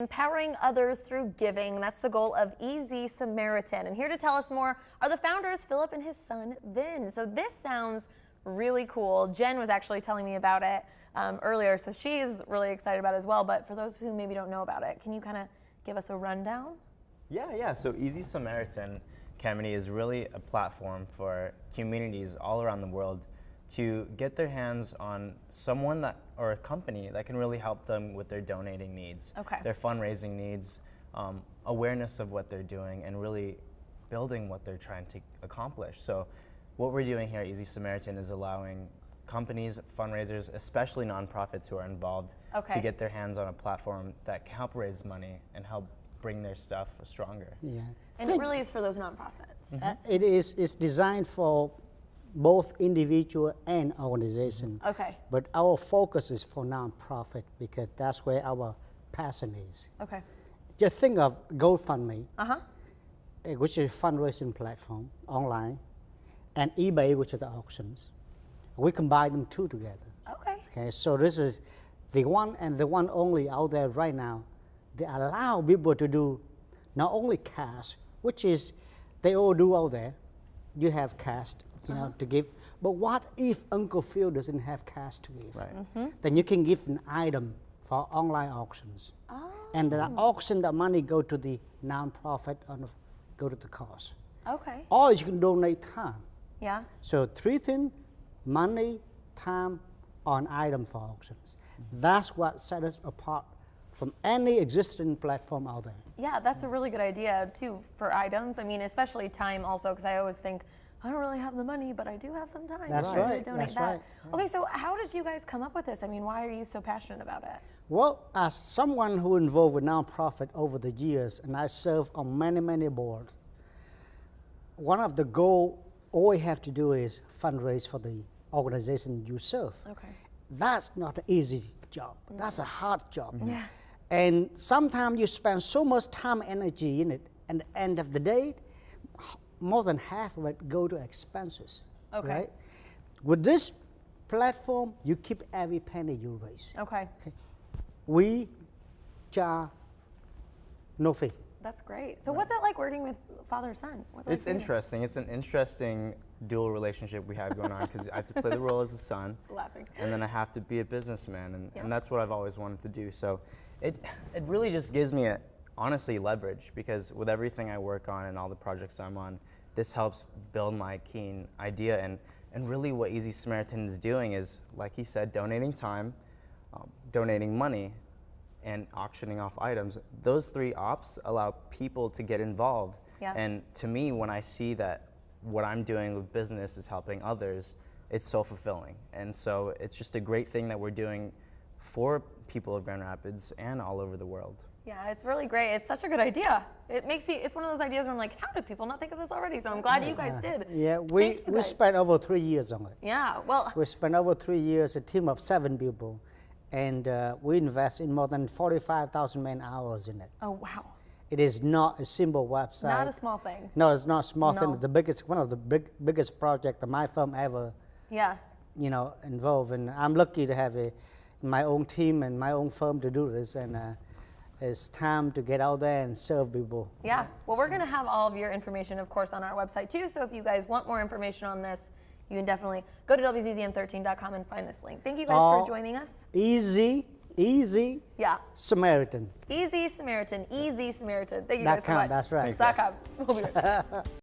Empowering others through giving. That's the goal of Easy Samaritan. And here to tell us more are the founders, Philip and his son, Vin. So this sounds really cool. Jen was actually telling me about it um, earlier, so she's really excited about it as well. But for those who maybe don't know about it, can you kind of give us a rundown? Yeah, yeah. So Easy Samaritan, Kamini, is really a platform for communities all around the world to get their hands on someone that or a company that can really help them with their donating needs, okay. their fundraising needs, um, awareness of what they're doing, and really building what they're trying to accomplish. So, what we're doing here at Easy Samaritan is allowing companies, fundraisers, especially nonprofits who are involved, okay. to get their hands on a platform that can help raise money and help bring their stuff stronger. Yeah, and it really is for those nonprofits. Mm -hmm. uh, it is. It's designed for both individual and organization. Okay. But our focus is for nonprofit because that's where our passion is. Okay. Just think of GoFundMe, uh-huh. Eh, which is a fundraising platform online, and eBay, which are the auctions. We combine them two together. Okay. Okay, so this is the one and the one only out there right now. They allow people to do not only cash, which is they all do out there. You have cash, you know, to give. But what if Uncle Phil doesn't have cash to give? Right. Mm -hmm. Then you can give an item for online auctions. Oh. And the auction, the money go to the nonprofit and go to the cause. Okay. Or you can donate time. Yeah. So three things, money, time, on item for auctions. Mm -hmm. That's what sets us apart from any existing platform out there. Yeah, that's a really good idea too for items. I mean, especially time also, because I always think I don't really have the money, but I do have some time. That's right. right. donate That's that. right. Okay, so how did you guys come up with this? I mean, why are you so passionate about it? Well, as someone who involved with nonprofit over the years, and I serve on many, many boards, one of the goal all you have to do is fundraise for the organization you serve. Okay. That's not an easy job. No. That's a hard job. Mm -hmm. Yeah. And sometimes you spend so much time and energy in it, and at the end of the day, more than half of it go to expenses. Okay. Right? With this platform, you keep every penny you raise. Okay. okay. We charge no fee. That's great. So right. what's it like working with father son? What's it's like interesting. It's an interesting dual relationship we have going on because I have to play the role as a son. Laughing. And then I have to be a businessman, and, yep. and that's what I've always wanted to do. So it, it really just gives me a, honestly leverage because with everything I work on and all the projects I'm on, this helps build my keen idea. And, and really what Easy Samaritan is doing is, like he said, donating time, um, donating money, and auctioning off items. Those three ops allow people to get involved. Yeah. And to me, when I see that what I'm doing with business is helping others, it's so fulfilling. And so it's just a great thing that we're doing for people of Grand Rapids and all over the world. Yeah, it's really great. It's such a good idea. It makes me, it's one of those ideas where I'm like, how did people not think of this already? So I'm glad you guys did. Yeah, we, we spent over three years on it. Yeah, well. We spent over three years, a team of seven people, and uh, we invest in more than 45,000 man hours in it. Oh, wow. It is not a simple website. Not a small thing. No, it's not a small no. thing. The biggest, one of the big, biggest project that my firm ever, yeah, you know, involved. And I'm lucky to have a, my own team and my own firm to do this. And uh, it's time to get out there and serve people. Yeah, well, we're going to have all of your information, of course, on our website too. So if you guys want more information on this, you can definitely go to WZZM13.com and find this link. Thank you guys for joining us. Easy, easy. Yeah. Samaritan. Easy Samaritan, easy Samaritan. Thank you guys so much. That's right. Thanks, com. We'll be right back.